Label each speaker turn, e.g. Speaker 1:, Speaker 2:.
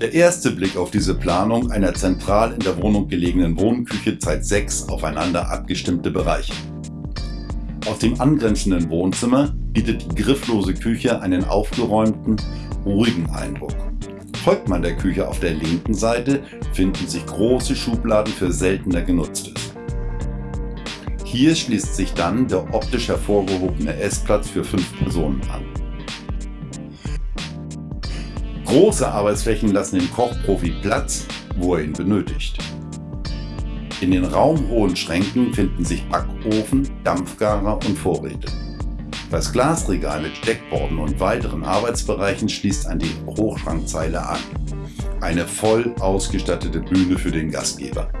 Speaker 1: Der erste Blick auf diese Planung einer zentral in der Wohnung gelegenen Wohnküche zeigt sechs aufeinander abgestimmte Bereiche. Aus dem angrenzenden Wohnzimmer bietet die grifflose Küche einen aufgeräumten, ruhigen Eindruck. Folgt man der Küche auf der linken Seite, finden sich große Schubladen für seltener Genutztes. Hier schließt sich dann der optisch hervorgehobene Essplatz für fünf Personen an. Große Arbeitsflächen lassen dem Kochprofi Platz, wo er ihn benötigt. In den raumhohen Schränken finden sich Backofen, Dampfgarer und Vorräte. Das Glasregal mit Steckborden und weiteren Arbeitsbereichen schließt an die Hochschrankzeile an. Eine voll ausgestattete Bühne für den Gastgeber.